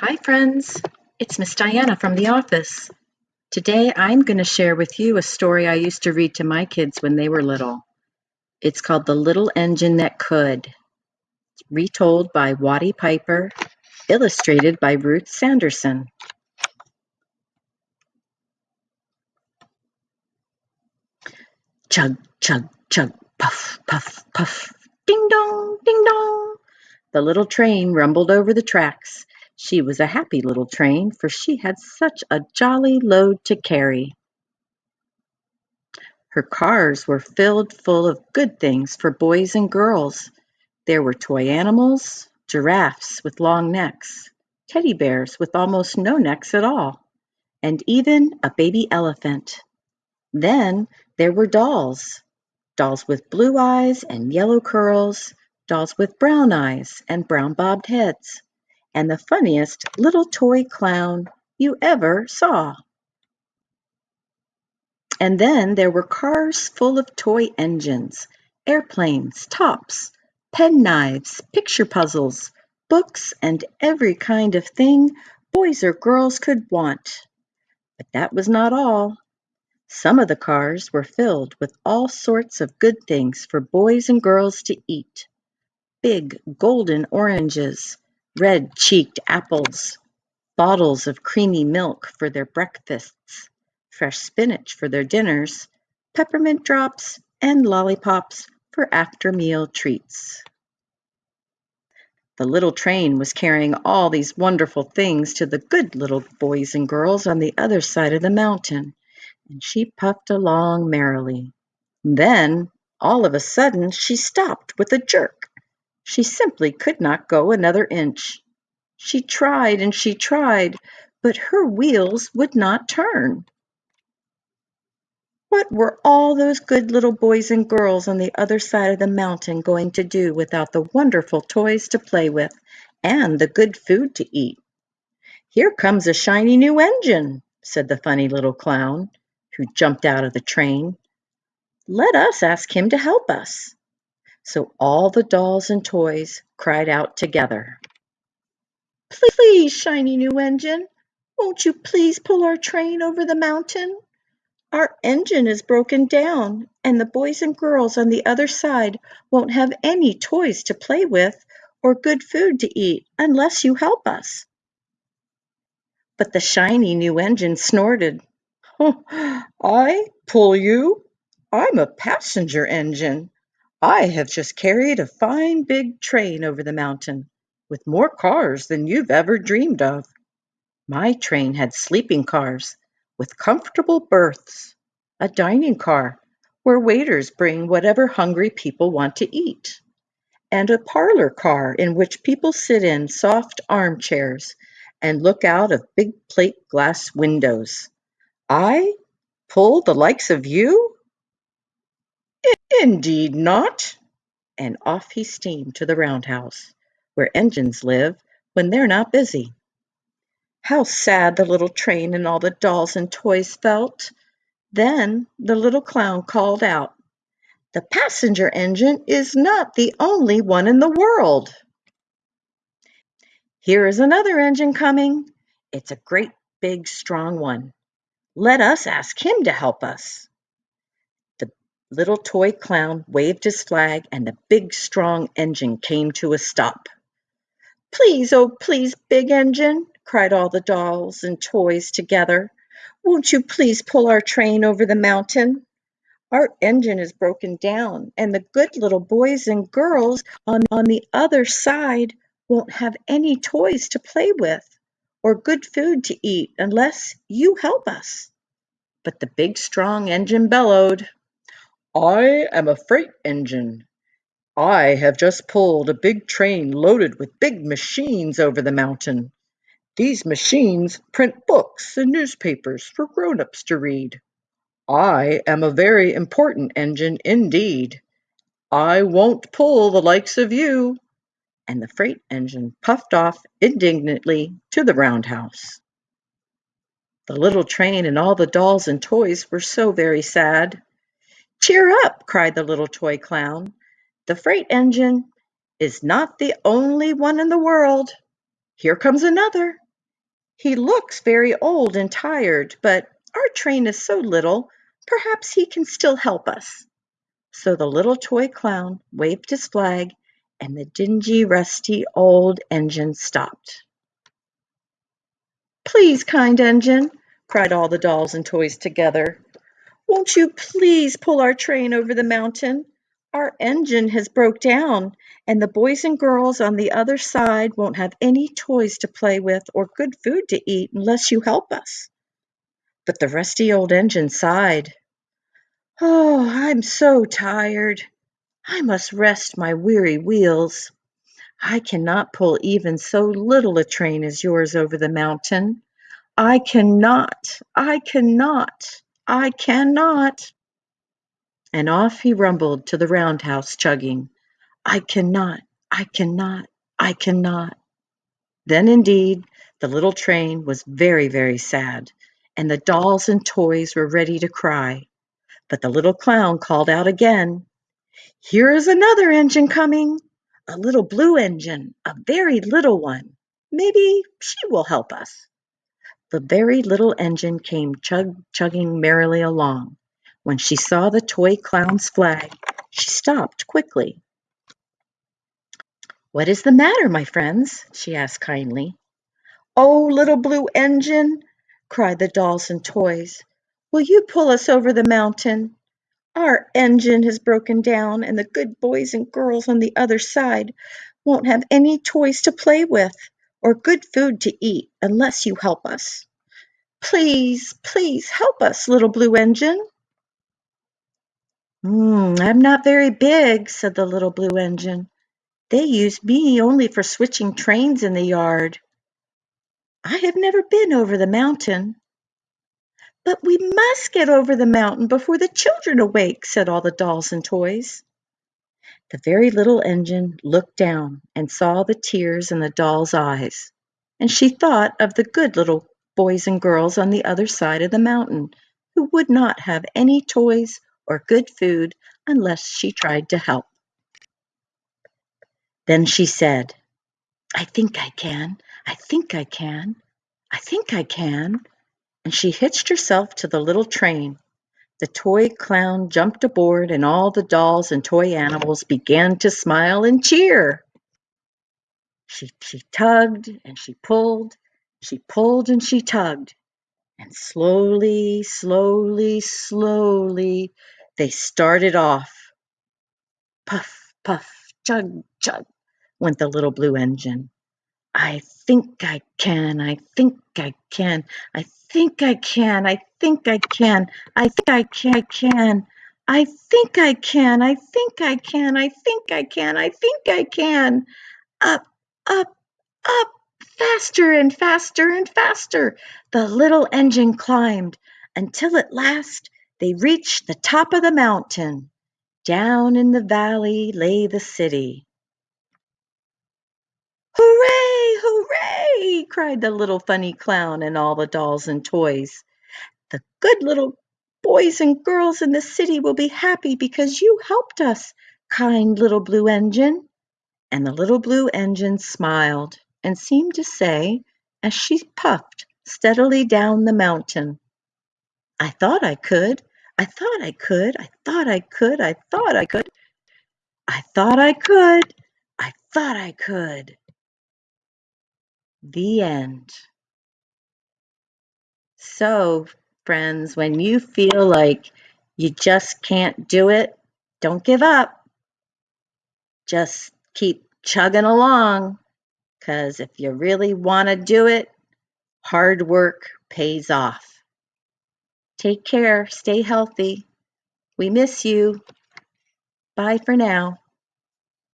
Hi friends, it's Miss Diana from the office. Today I'm going to share with you a story I used to read to my kids when they were little. It's called The Little Engine That Could, retold by Watty Piper, illustrated by Ruth Sanderson. Chug, chug, chug, puff, puff, puff, ding dong, ding dong. The little train rumbled over the tracks. She was a happy little train, for she had such a jolly load to carry. Her cars were filled full of good things for boys and girls. There were toy animals, giraffes with long necks, teddy bears with almost no necks at all, and even a baby elephant. Then there were dolls, dolls with blue eyes and yellow curls, dolls with brown eyes and brown bobbed heads and the funniest little toy clown you ever saw. And then there were cars full of toy engines, airplanes, tops, penknives, picture puzzles, books, and every kind of thing boys or girls could want. But that was not all. Some of the cars were filled with all sorts of good things for boys and girls to eat. Big golden oranges, red-cheeked apples, bottles of creamy milk for their breakfasts, fresh spinach for their dinners, peppermint drops, and lollipops for after-meal treats. The little train was carrying all these wonderful things to the good little boys and girls on the other side of the mountain, and she puffed along merrily. Then, all of a sudden, she stopped with a jerk. She simply could not go another inch. She tried and she tried, but her wheels would not turn. What were all those good little boys and girls on the other side of the mountain going to do without the wonderful toys to play with and the good food to eat? Here comes a shiny new engine, said the funny little clown, who jumped out of the train. Let us ask him to help us. So all the dolls and toys cried out together. Please, shiny new engine, won't you please pull our train over the mountain? Our engine is broken down, and the boys and girls on the other side won't have any toys to play with or good food to eat unless you help us. But the shiny new engine snorted. I pull you? I'm a passenger engine. I have just carried a fine big train over the mountain, with more cars than you've ever dreamed of. My train had sleeping cars with comfortable berths, a dining car where waiters bring whatever hungry people want to eat, and a parlor car in which people sit in soft armchairs and look out of big plate glass windows. I pull the likes of you? "Indeed not!" And off he steamed to the roundhouse, where engines live when they're not busy. How sad the little train and all the dolls and toys felt! Then the little clown called out, "The passenger engine is not the only one in the world. Here is another engine coming. It's a great big strong one. Let us ask him to help us." Little toy clown waved his flag and the big strong engine came to a stop. Please, oh please, big engine, cried all the dolls and toys together. Won't you please pull our train over the mountain? Our engine is broken down, and the good little boys and girls on, on the other side won't have any toys to play with or good food to eat unless you help us. But the big strong engine bellowed. I am a freight engine. I have just pulled a big train loaded with big machines over the mountain. These machines print books and newspapers for grown-ups to read. I am a very important engine indeed. I won't pull the likes of you. And the freight engine puffed off indignantly to the roundhouse. The little train and all the dolls and toys were so very sad. Cheer up, cried the little toy clown. The freight engine is not the only one in the world. Here comes another. He looks very old and tired, but our train is so little, perhaps he can still help us." So the little toy clown waved his flag, and the dingy, rusty old engine stopped. "Please, kind engine," cried all the dolls and toys together, "won't you please pull our train over the mountain? Our engine has broke down, and the boys and girls on the other side won't have any toys to play with or good food to eat unless you help us." But the rusty old engine sighed. "Oh, I'm so tired. I must rest my weary wheels. I cannot pull even so little a train as yours over the mountain. I cannot, I cannot, I cannot." And off he rumbled to the roundhouse chugging, "I cannot, I cannot, I cannot." Then indeed the little train was very, very sad, and the dolls and toys were ready to cry. But the little clown called out again, "Here is another engine coming, a little blue engine, a very little one. Maybe she will help us." The very little engine came chug chugging merrily along. When she saw the toy clown's flag, she stopped quickly. "What is the matter, my friends?" she asked kindly. "Oh, little blue engine!" cried the dolls and toys. "Will you pull us over the mountain? Our engine has broken down, and the good boys and girls on the other side won't have any toys to play with or good food to eat unless you help us. Please, please help us, little blue engine." "Mm, I'm not very big," said the little blue engine. "They use me only for switching trains in the yard. I have never been over the mountain." "But we must get over the mountain before the children awake," said all the dolls and toys. The very little engine looked down and saw the tears in the doll's eyes, and she thought of the good little boys and girls on the other side of the mountain who would not have any toys or good food unless she tried to help. Then she said, I think I can, I think I can, I think I can. And she hitched herself to the little train. The toy clown jumped aboard, and all the dolls and toy animals began to smile and cheer. She, she tugged and she pulled, she pulled and she tugged, and slowly, slowly, slowly they started off. Puff, puff, chug, chug, went the little blue engine. I think I can, I think I can, I think I can, I think I can, I think I can, I can, I think I can, I think I can, I think I can, I think I can. Up, up, up, faster and faster and faster the little engine climbed until at last they reached the top of the mountain. Down in the valley lay the city. "Hooray! hooray!" cried the little funny clown and all the dolls and toys. "The good little boys and girls in the city will be happy because you helped us, kind little blue engine." And the little blue engine smiled and seemed to say, as she puffed steadily down the mountain, "I thought I could. I thought I could, I thought I could, I thought I could. I thought I could, I thought I could. The end. So, friends, when you feel like you just can't do it, don't give up. Just keep chugging along because if you really want to do it, hard work pays off. Take care, stay healthy. We miss you. Bye for now.